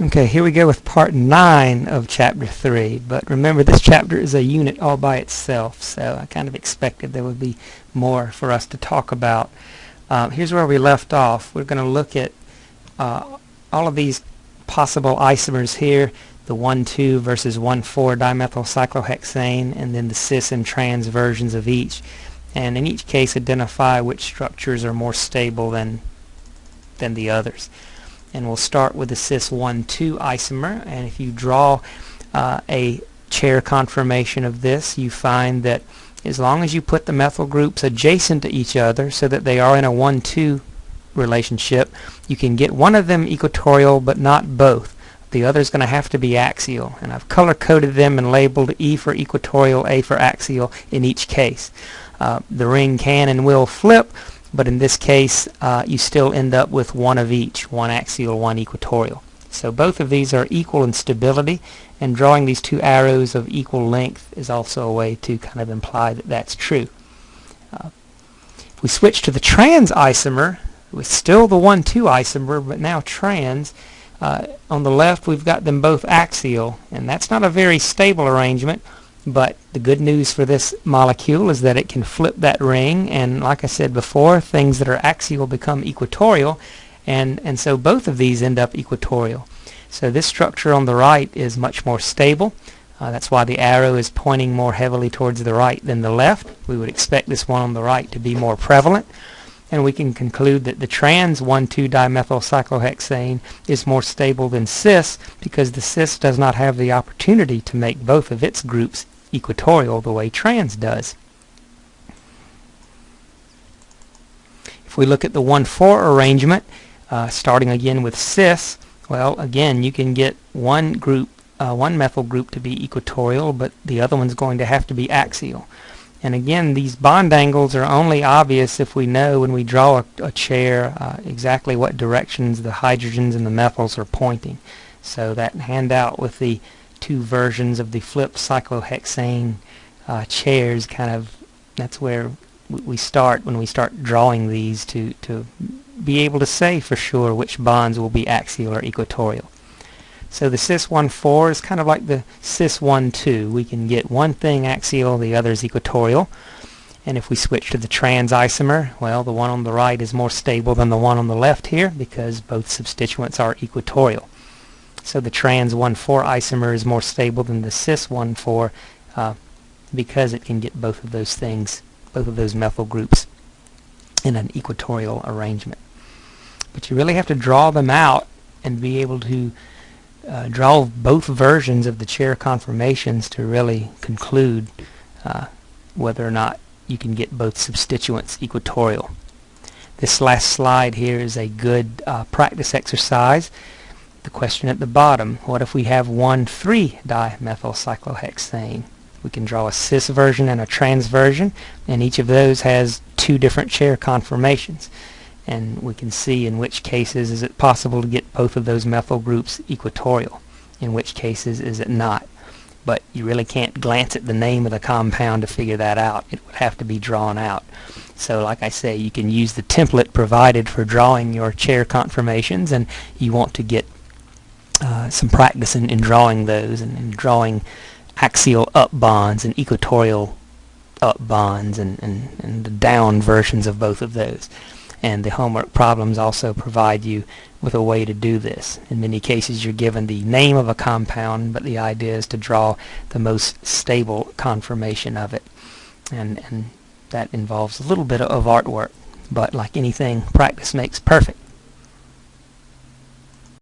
Okay, here we go with part 9 of chapter 3. But remember, this chapter is a unit all by itself, so I kind of expected there would be more for us to talk about. Um, here's where we left off. We're going to look at uh, all of these possible isomers here, the 1,2 versus 1,4 dimethylcyclohexane, and then the cis and trans versions of each. And in each case, identify which structures are more stable than, than the others and we'll start with the cis 1,2 isomer. And if you draw uh, a chair conformation of this you find that as long as you put the methyl groups adjacent to each other so that they are in a 1,2 relationship you can get one of them equatorial but not both. The other is going to have to be axial. And I've color coded them and labeled E for equatorial A for axial in each case. Uh, the ring can and will flip but in this case uh, you still end up with one of each, one axial, one equatorial. So both of these are equal in stability and drawing these two arrows of equal length is also a way to kind of imply that that's true. Uh, if we switch to the trans isomer, it's still the 1,2 isomer but now trans, uh, on the left we've got them both axial and that's not a very stable arrangement but the good news for this molecule is that it can flip that ring and like I said before things that are axial become equatorial and and so both of these end up equatorial. So this structure on the right is much more stable. Uh, that's why the arrow is pointing more heavily towards the right than the left. We would expect this one on the right to be more prevalent. And we can conclude that the trans 1,2-dimethylcyclohexane is more stable than cis because the cis does not have the opportunity to make both of its groups equatorial the way trans does. If we look at the 1,4 arrangement, uh, starting again with cis, well, again, you can get one group, uh, one methyl group to be equatorial, but the other one's going to have to be axial. And again, these bond angles are only obvious if we know when we draw a, a chair uh, exactly what directions the hydrogens and the methyls are pointing. So that handout with the two versions of the flipped cyclohexane uh, chairs kind of that's where we start when we start drawing these to to be able to say for sure which bonds will be axial or equatorial. So the cis 1,4 is kind of like the cis 1,2. We can get one thing axial, the other is equatorial. And if we switch to the trans isomer, well, the one on the right is more stable than the one on the left here because both substituents are equatorial. So the trans 1,4 isomer is more stable than the cis 1,4 uh, because it can get both of those things, both of those methyl groups in an equatorial arrangement. But you really have to draw them out and be able to uh, draw both versions of the chair conformations to really conclude uh, whether or not you can get both substituents equatorial. This last slide here is a good uh, practice exercise the question at the bottom, what if we have one 3-dimethylcyclohexane? We can draw a cis version and a trans version, and each of those has two different chair conformations. And we can see in which cases is it possible to get both of those methyl groups equatorial, in which cases is it not. But you really can't glance at the name of the compound to figure that out. It would have to be drawn out. So like I say, you can use the template provided for drawing your chair conformations, and you want to get uh, some practice in, in drawing those and, and, drawing axial up bonds and equatorial up bonds and, and, and the down versions of both of those. And the homework problems also provide you with a way to do this. In many cases you're given the name of a compound, but the idea is to draw the most stable conformation of it. And, and that involves a little bit of artwork. But like anything, practice makes perfect.